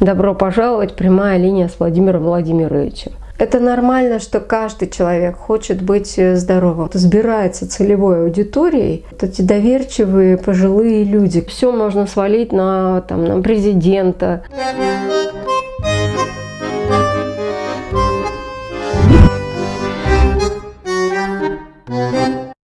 Добро пожаловать, прямая линия с Владимиром Владимировичем. Это нормально, что каждый человек хочет быть э, здоровым. Сбирается целевой аудиторией. Вот эти доверчивые пожилые люди. Все можно свалить на, там, на президента.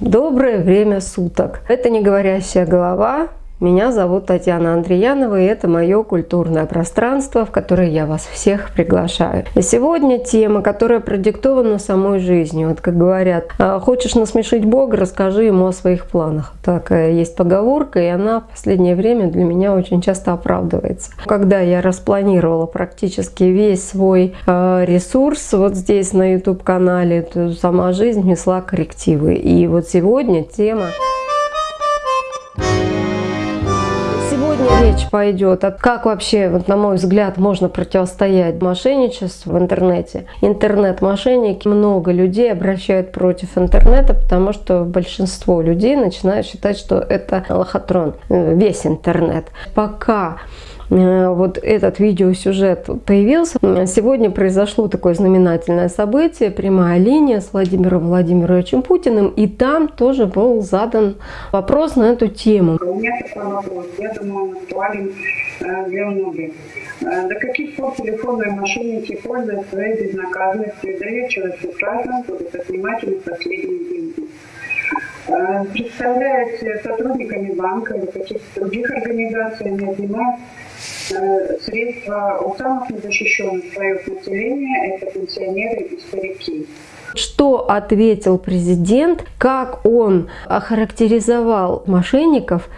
Доброе время суток. Это не говорящая голова. Меня зовут Татьяна Андреянова, и это мое культурное пространство, в которое я вас всех приглашаю. И сегодня тема, которая продиктована самой жизнью. Вот как говорят, «А, хочешь насмешить Бога, расскажи ему о своих планах. Так есть поговорка, и она в последнее время для меня очень часто оправдывается. Когда я распланировала практически весь свой а, ресурс вот здесь на YouTube-канале, то сама жизнь внесла коррективы. И вот сегодня тема... речь пойдет о как вообще, вот, на мой взгляд, можно противостоять мошенничеству в интернете. Интернет-мошенники, много людей обращают против интернета, потому что большинство людей начинают считать, что это лохотрон, э, весь интернет. Пока вот этот видеосюжет появился. Сегодня произошло такое знаменательное событие, прямая линия с Владимиром Владимировичем Путиным, и там тоже был задан вопрос на эту тему. У меня такой вопрос, я думаю, актуален э, для многих. Э, до каких пор телефонные мошенники пользуются своей безнаказанностью доверчивостью граждан будут отнимать последние деньги? Представляясь сотрудниками банка или каких-то других организаций, они отнимают. Э, средства у самых незащищенных слоев населения – это пенсионеры и старики. Что ответил президент, как он охарактеризовал мошенников,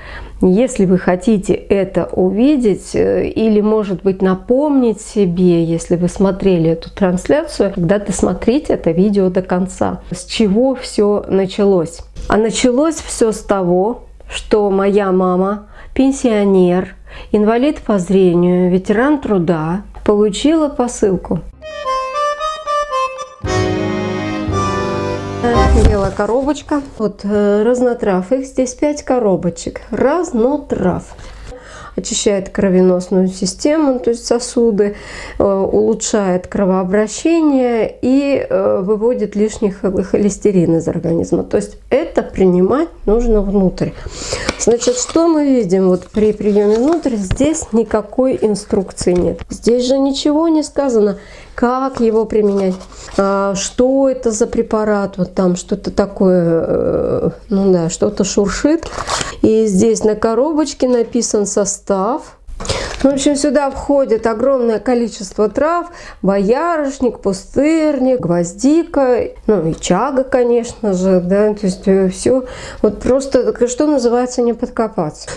если вы хотите это увидеть э, или, может быть, напомнить себе, если вы смотрели эту трансляцию, когда-то смотрите это видео до конца. С чего все началось? А началось все с того, что моя мама, пенсионер, инвалид по зрению, ветеран труда, получила посылку. Белая коробочка. Вот э, разнотрав. Их здесь 5 коробочек. Разнотрав очищает кровеносную систему, то есть сосуды, э, улучшает кровообращение и э, выводит лишний холестерин из организма. То есть это принимать нужно внутрь. Значит, что мы видим вот при приеме внутрь? Здесь никакой инструкции нет. Здесь же ничего не сказано как его применять, а, что это за препарат, вот там что-то такое, э, ну да, что-то шуршит. И здесь на коробочке написан состав, в общем, сюда входит огромное количество трав, боярышник, пустырник, гвоздика, ну и чага, конечно же, да, то есть э, все, вот просто, что называется, не подкопаться.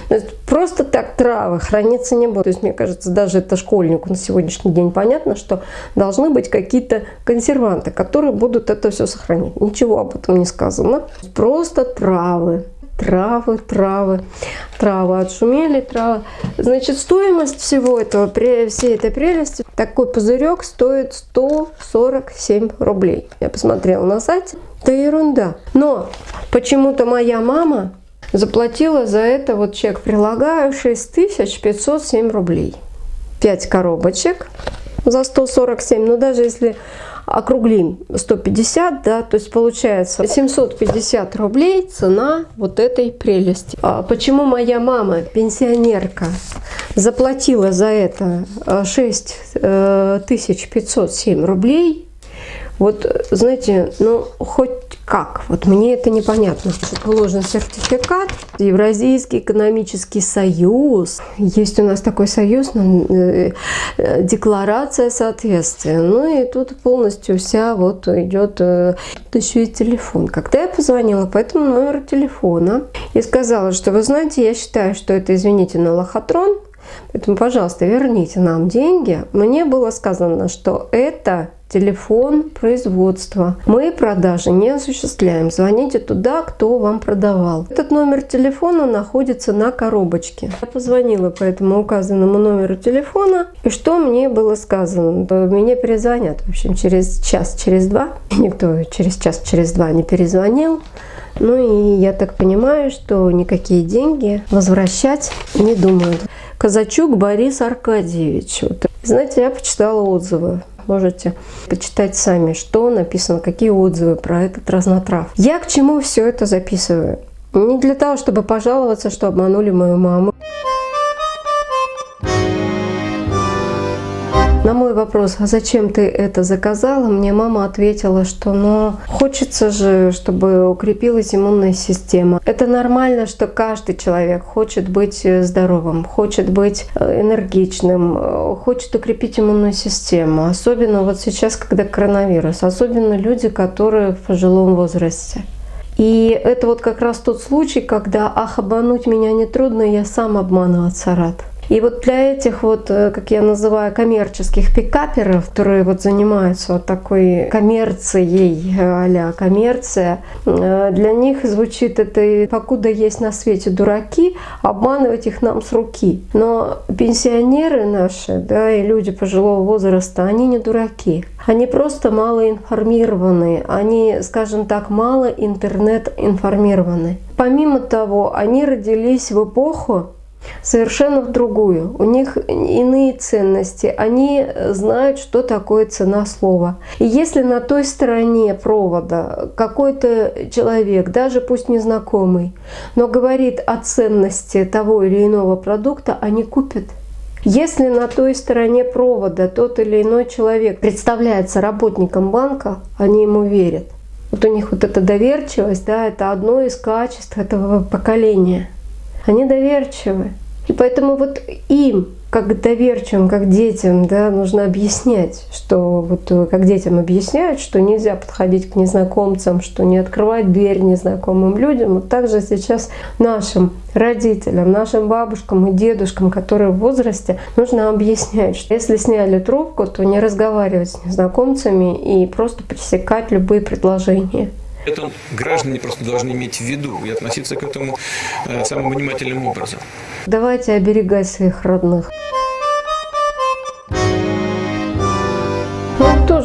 Просто так травы храниться не будут. То есть, мне кажется, даже это школьнику на сегодняшний день понятно, что должны быть какие-то консерванты, которые будут это все сохранить. Ничего об этом не сказано. Просто травы травы, травы, травы отшумели, травы. Значит, стоимость всего этого, всей этой прелести, такой пузырек стоит 147 рублей. Я посмотрела на сайте, это ерунда. Но почему-то моя мама заплатила за это, вот чек прилагаю, 6507 рублей. 5 коробочек за 147, но даже если округлим 150, да, то есть получается 750 рублей цена вот этой прелести. А почему моя мама, пенсионерка, заплатила за это 6507 э, рублей? Вот, знаете, ну, хоть как? Вот мне это непонятно. Положен сертификат, Евразийский экономический союз. Есть у нас такой союз, ну, э, э, декларация соответствия. Ну и тут полностью вся вот идет э, еще и телефон. Когда я позвонила по этому номеру телефона и сказала, что вы знаете, я считаю, что это, извините, на лохотрон, поэтому, пожалуйста, верните нам деньги. Мне было сказано, что это телефон производства. Мы продажи не осуществляем. Звоните туда, кто вам продавал. Этот номер телефона находится на коробочке. Я позвонила по этому указанному номеру телефона. И что мне было сказано? Меня перезвонят. В общем, через час, через два. Никто через час, через два не перезвонил. Ну и я так понимаю, что никакие деньги возвращать не думают. Казачук Борис Аркадьевич. Знаете, я почитала отзывы. Можете почитать сами, что написано, какие отзывы про этот разнотрав. Я к чему все это записываю? Не для того, чтобы пожаловаться, что обманули мою маму. На мой вопрос, а зачем ты это заказала, мне мама ответила, что ну, хочется же, чтобы укрепилась иммунная система. Это нормально, что каждый человек хочет быть э, здоровым, хочет быть э, энергичным, э, хочет укрепить иммунную систему. Особенно вот сейчас, когда коронавирус, особенно люди, которые в пожилом возрасте. И это вот как раз тот случай, когда «ах, обмануть меня нетрудно, я сам обманываться рад». И вот для этих вот, э, как я называю, коммерческих пикаперов, которые вот занимаются вот такой коммерцией, а коммерция, э, для них звучит это «покуда есть на свете дураки, обманывать их нам с руки». Но пенсионеры наши, да, и люди пожилого возраста, они не дураки. Они просто мало информированы, они, скажем так, мало интернет информированы. Помимо того, они родились в эпоху, совершенно в другую. У них иные ценности. Они знают, что такое цена слова. И если на той стороне провода какой-то человек, даже пусть незнакомый, но говорит о ценности того или иного продукта, они купят. Если на той стороне провода тот или иной человек представляется работником банка, они ему верят. Вот у них вот эта доверчивость, да, это одно из качеств этого поколения. Они доверчивы. И поэтому вот им, как доверчивым, как детям, да, нужно объяснять, что вот э, как детям объясняют, что нельзя подходить к незнакомцам, что не открывать дверь незнакомым людям. Вот также сейчас нашим родителям, нашим бабушкам и дедушкам, которые в возрасте, нужно объяснять, что если сняли трубку, то не разговаривать с незнакомцами и просто пресекать любые предложения. Это граждане просто должны иметь в виду и относиться к этому э, самым внимательным образом. Давайте оберегать своих родных.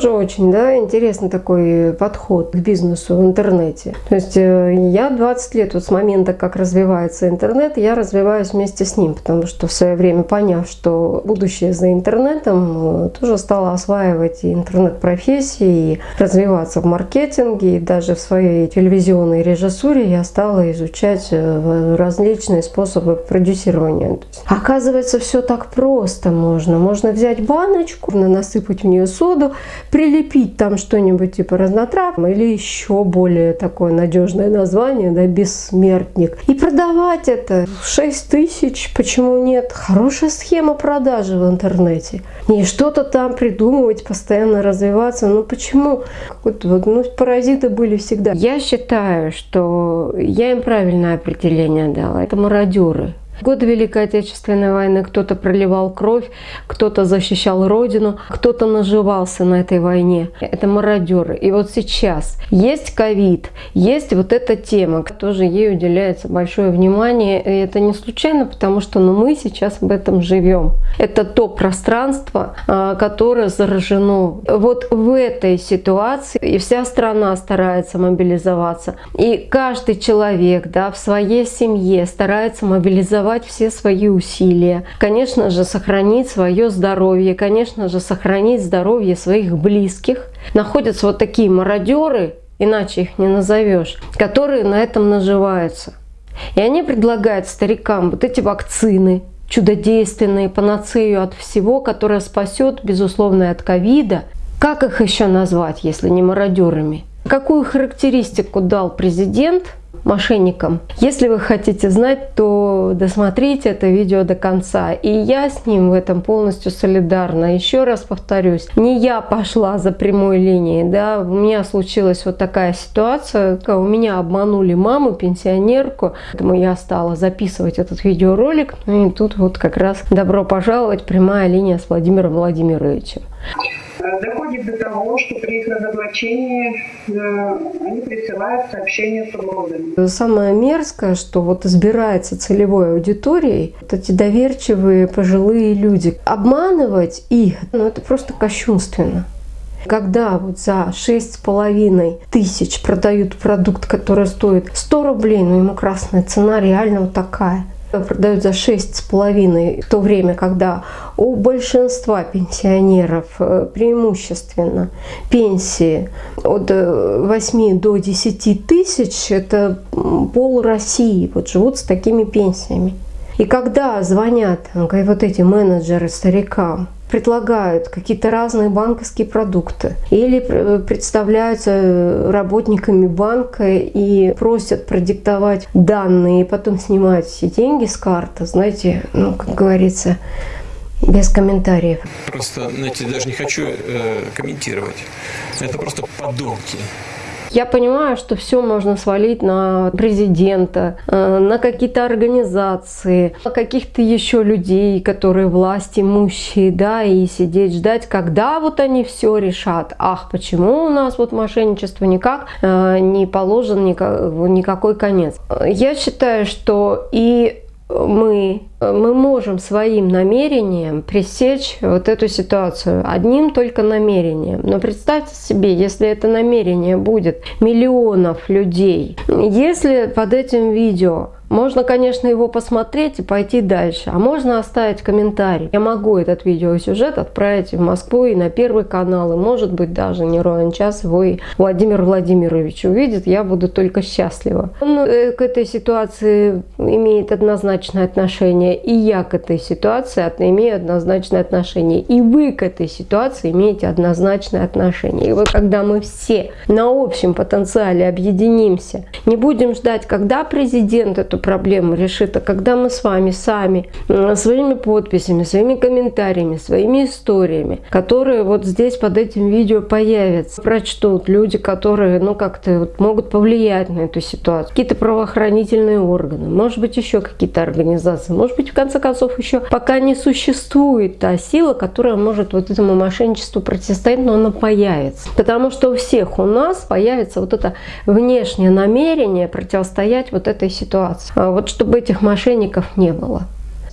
Тоже очень да, интересный такой подход к бизнесу в интернете. То есть э, я 20 лет, вот с момента, как развивается интернет, я развиваюсь вместе с ним, потому что в свое время поняв, что будущее за интернетом, э, тоже стала осваивать интернет-профессии, и развиваться в маркетинге, и даже в своей телевизионной режиссуре я стала изучать э, различные способы продюсирования. Оказывается, все так просто можно. Можно взять баночку, насыпать в нее соду, прилепить там что-нибудь типа разнотрав или еще более такое надежное название, да, бессмертник. И продавать это 6 тысяч, почему нет? Хорошая схема продажи в интернете. Не что-то там придумывать, постоянно развиваться. Ну почему? Вот, ну, паразиты были всегда. Я считаю, что я им правильное определение дала. Это мародеры. Годы Великой Отечественной войны кто-то проливал кровь, кто-то защищал Родину, кто-то наживался на этой войне. Это мародеры. И вот сейчас есть ковид, есть вот эта тема, тоже ей уделяется большое внимание. И это не случайно, потому что ну, мы сейчас в этом живем. Это то пространство, а, которое заражено. Вот в этой ситуации и вся страна старается мобилизоваться. И каждый человек да, в своей семье старается мобилизоваться реализовать все свои усилия, конечно же, сохранить свое здоровье, конечно же, сохранить здоровье своих близких. Находятся вот такие мародеры, иначе их не назовешь, которые на этом наживаются. И они предлагают старикам вот эти вакцины, чудодейственные, панацею от всего, которая спасет, безусловно, от ковида. Как их еще назвать, если не мародерами? Какую характеристику дал президент – мошенникам. Если вы хотите знать, то досмотрите это видео до конца. И я с ним в этом полностью солидарна. Еще раз повторюсь, не я пошла за прямой линией, да, у меня случилась вот такая ситуация, у меня обманули маму, пенсионерку, поэтому я стала записывать этот видеоролик, ну и тут вот как раз добро пожаловать, прямая линия с Владимиром Владимировичем. Э, доходит до того, что при их разоблачении э, они присылают сообщения с угрозами. Самое мерзкое, что вот избирается целевой аудиторией вот эти доверчивые пожилые люди. Обманывать их, ну это просто кощунственно. Когда вот за 6,5 тысяч продают продукт, который стоит 100 рублей, но ему красная цена реально вот такая продают за 6,5, в то время, когда у большинства пенсионеров э, преимущественно пенсии от 8 э, до 10 тысяч, это пол России вот живут с такими пенсиями. И когда звонят вот эти менеджеры старикам, предлагают какие-то разные банковские продукты или представляются работниками банка и просят продиктовать данные и потом снимать все деньги с карты, знаете, ну, как говорится, без комментариев. Просто, знаете, даже не хочу э, комментировать. Это просто подонки. Я понимаю, что все можно свалить на президента, э, на какие-то организации, на каких-то еще людей, которые власть имущие, да, и сидеть ждать, когда вот они все решат. Ах, почему у нас вот мошенничество никак э, не положен никакой конец. Я считаю, что и мы, мы можем своим намерением пресечь вот эту ситуацию, одним только намерением. Но представьте себе, если это намерение будет миллионов людей, если под этим видео можно, конечно, его посмотреть и пойти дальше, а можно оставить комментарий. Я могу этот видеосюжет отправить в Москву и на Первый канал, и может быть даже не ровен час его и Владимир Владимирович увидит, я буду только счастлива. Он э, к этой ситуации имеет однозначное отношение, и я к этой ситуации имею однозначное отношение, и вы к этой ситуации имеете однозначное отношение. И вот когда мы все на общем потенциале объединимся, не будем ждать, когда президент эту проблему решит. А когда мы с вами сами своими подписями, своими комментариями, своими историями, которые вот здесь под этим видео появятся, прочтут люди, которые ну как-то вот могут повлиять на эту ситуацию, какие-то правоохранительные органы, может быть еще какие-то организации, может быть в конце концов еще пока не существует та сила, которая может вот этому мошенничеству противостоять, но она появится. Потому что у всех у нас появится вот это внешнее намерение противостоять вот этой ситуации. А вот чтобы этих мошенников не было.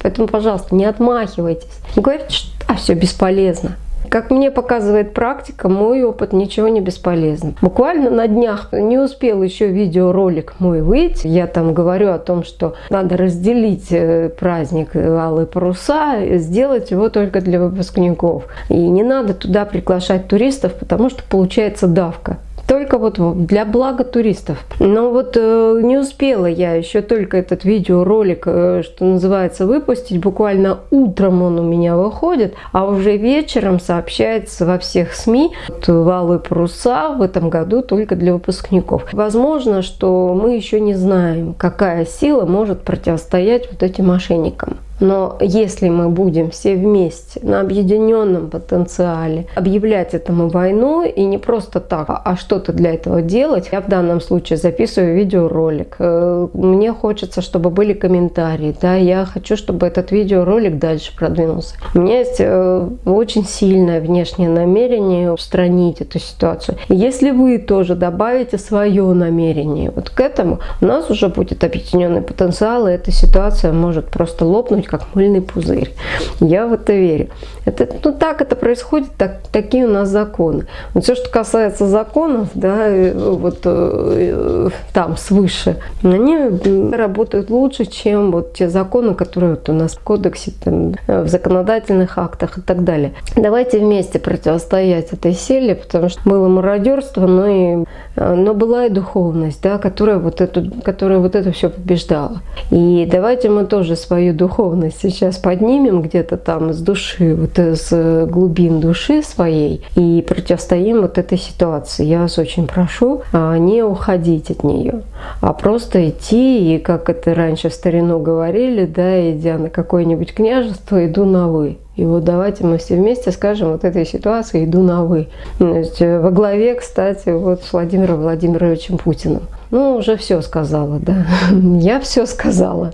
Поэтому, пожалуйста, не отмахивайтесь. Не говорите, что а, все бесполезно. Как мне показывает практика, мой опыт ничего не бесполезен. Буквально на днях не успел еще видеоролик мой выйти. Я там говорю о том, что надо разделить э, праздник Алые паруса, сделать его только для выпускников. И не надо туда приглашать туристов, потому что получается давка только вот для блага туристов. Но вот э, не успела я еще только этот видеоролик, э, что называется, выпустить. Буквально утром он у меня выходит, а уже вечером сообщается во всех СМИ. Вот, валы паруса в этом году только для выпускников. Возможно, что мы еще не знаем, какая сила может противостоять вот этим мошенникам. Но если мы будем все вместе на объединенном потенциале объявлять этому войну и не просто так, а что-то для этого делать, я в данном случае записываю видеоролик. Э, мне хочется, чтобы были комментарии, да, я хочу, чтобы этот видеоролик дальше продвинулся. У меня есть э, очень сильное внешнее намерение устранить эту ситуацию. Если вы тоже добавите свое намерение вот к этому, у нас уже будет объединенный потенциал, и эта ситуация может просто лопнуть как мыльный пузырь. Я в это верю. Это, ну так это происходит, так, такие у нас законы. Вот все, что касается законов, да, э, вот э, там свыше, они работают лучше, чем вот те законы, которые вот у нас в кодексе, там, в законодательных актах и так далее. Давайте вместе противостоять этой силе, потому что было мародерство, но, и, э, но была и духовность, да, которая вот, эту, которая вот это все побеждала. И давайте мы тоже свою духовность духовность сейчас поднимем где-то там с души, вот из глубин души своей и противостоим вот этой ситуации. Я вас очень прошу а, не уходить от нее, а просто идти, и как это раньше в старину говорили, да, идя на какое-нибудь княжество, иду на «вы». И вот давайте мы все вместе скажем вот этой ситуации «иду на «вы». Есть э, во главе, кстати, вот с Владимиром Владимировичем Путиным. Ну, уже все сказала, да. Я все сказала.